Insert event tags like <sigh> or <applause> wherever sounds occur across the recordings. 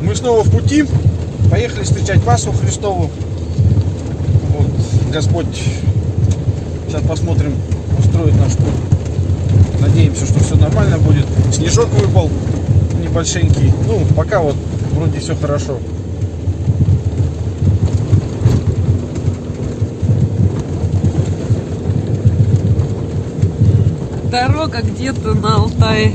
Мы снова в пути. Поехали встречать Пасху Христову. Вот, Господь сейчас посмотрим, устроит наш путь. Надеемся, что все нормально будет. Снежок выпал небольшенький. Ну, пока вот вроде все хорошо. Дорога где-то на Алтае.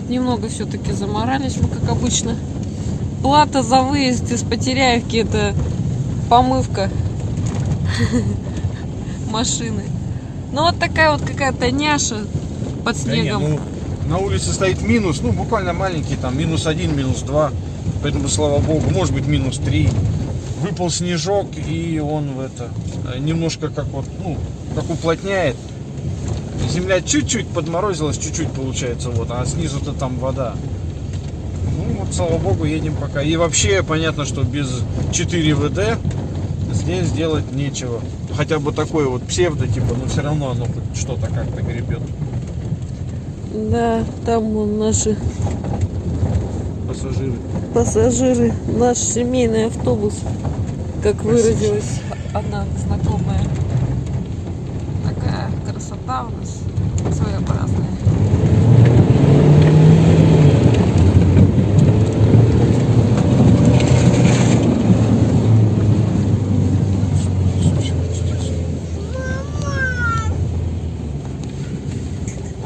Вот немного все-таки заморались мы, как обычно. Плата за выезд из Потеряевки это помывка <laughs> машины. Ну вот такая вот какая-то няша под Да снегом. ну, на улице стоит минус, ну буквально маленький, там минус один, минус два. Поэтому, слава богу, может быть минус три. Выпал снежок, и он в это э, немножко как вот, ну, как уплотняет. Земля чуть-чуть подморозилась, чуть-чуть получается, вот, а снизу-то там вода. Ну вот, слава богу, едем пока. И вообще, понятно, что без 4 ВД здесь делать нечего. Хотя бы такое вот псевдо, типа, но все равно оно хоть что-то как-то гребет. Да, там вон наши Пассажиры. пассажиры, наш семейный автобус, как выразилась одна знакомая. Красота у нас своеобразная.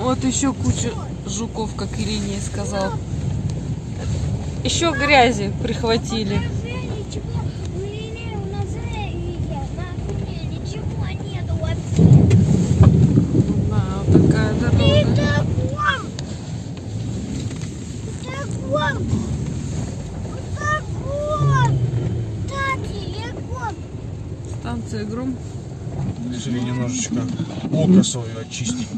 Вот еще куча жуков, как Ирине сказал. Еще грязи прихватили. Ничего, у Ильи, у нас Илья, на кухне ничего нету вообще. Да, вот такая Ты дорога. таком! Таком! Таком! Так, Егор! Гром. Решили немножечко око свое очистить.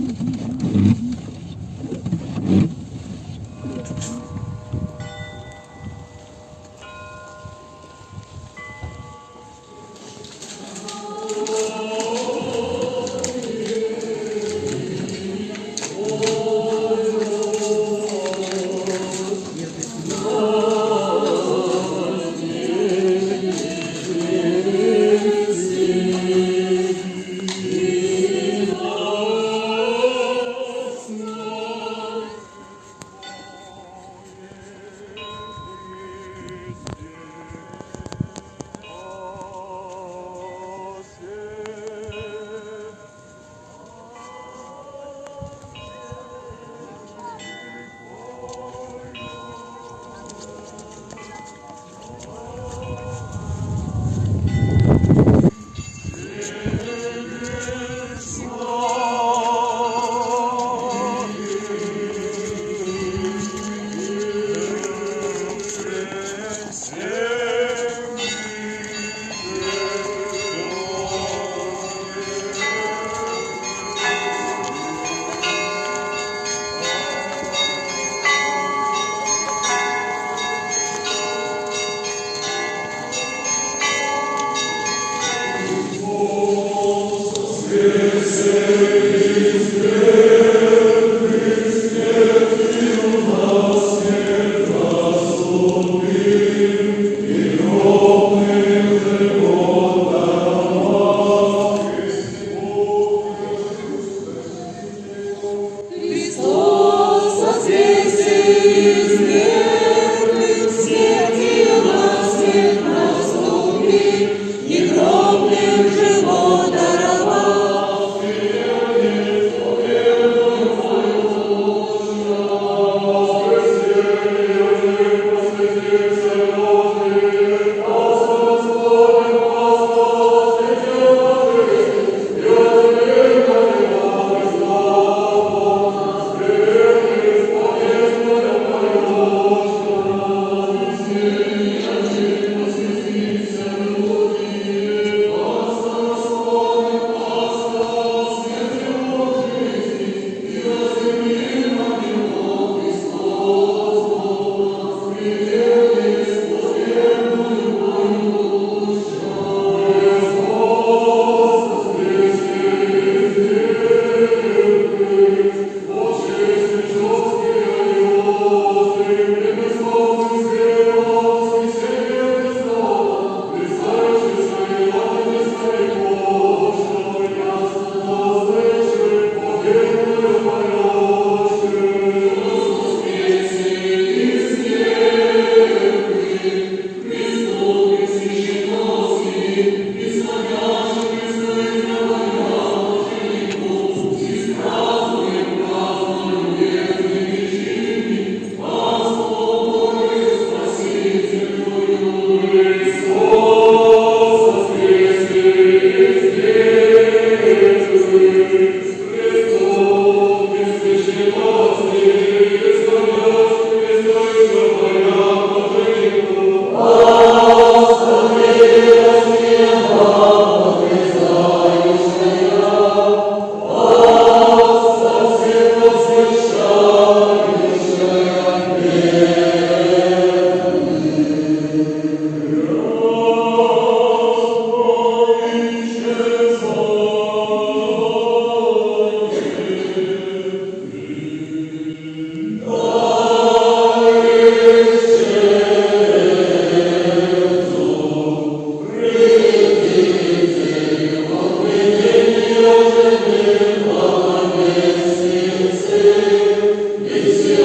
Bizi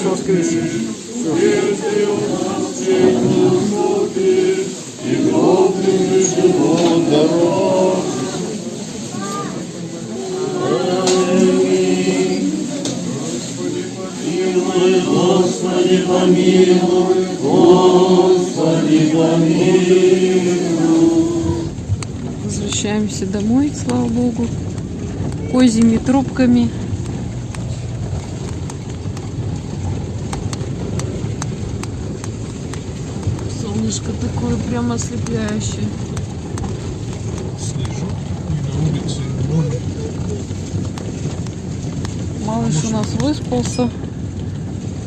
Христос воскресе! Возвращаемся домой, слава богу. Козьими трубками. Солнышко такое прямо ослепляющее. Снежок на улице ноль. Малыш у нас выспался.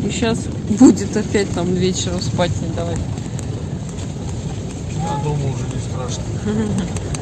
И сейчас будет опять там вечером спать не давать. А дома уже не страшно. <laughs>